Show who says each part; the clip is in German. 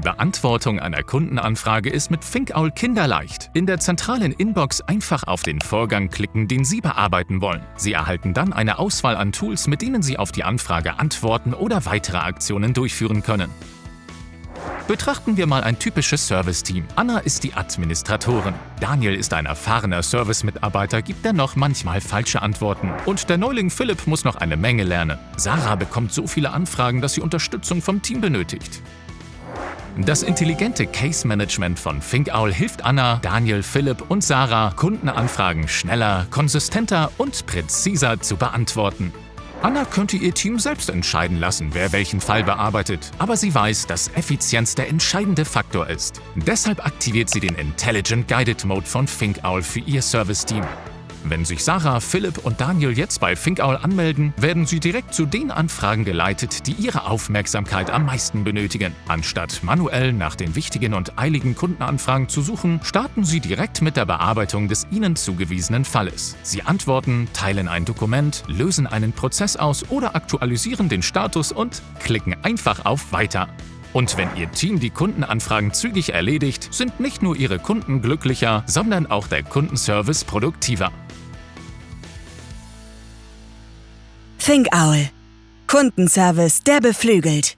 Speaker 1: Beantwortung einer Kundenanfrage ist mit ThinkOwl kinderleicht. In der zentralen Inbox einfach auf den Vorgang klicken, den Sie bearbeiten wollen. Sie erhalten dann eine Auswahl an Tools, mit denen Sie auf die Anfrage antworten oder weitere Aktionen durchführen können. Betrachten wir mal ein typisches Service-Team. Anna ist die Administratorin. Daniel ist ein erfahrener Service-Mitarbeiter, gibt dennoch manchmal falsche Antworten. Und der Neuling Philipp muss noch eine Menge lernen. Sarah bekommt so viele Anfragen, dass sie Unterstützung vom Team benötigt. Das intelligente Case Management von ThinkOwl hilft Anna, Daniel, Philipp und Sarah, Kundenanfragen schneller, konsistenter und präziser zu beantworten. Anna könnte ihr Team selbst entscheiden lassen, wer welchen Fall bearbeitet, aber sie weiß, dass Effizienz der entscheidende Faktor ist. Deshalb aktiviert sie den Intelligent Guided Mode von ThinkOwl für ihr Service-Team. Wenn sich Sarah, Philipp und Daniel jetzt bei ThinkOwl anmelden, werden sie direkt zu den Anfragen geleitet, die ihre Aufmerksamkeit am meisten benötigen. Anstatt manuell nach den wichtigen und eiligen Kundenanfragen zu suchen, starten sie direkt mit der Bearbeitung des ihnen zugewiesenen Falles. Sie antworten, teilen ein Dokument, lösen einen Prozess aus oder aktualisieren den Status und klicken einfach auf Weiter. Und wenn Ihr Team die Kundenanfragen zügig erledigt, sind nicht nur Ihre Kunden glücklicher, sondern auch der Kundenservice produktiver.
Speaker 2: ThinkOwl. Kundenservice, der beflügelt.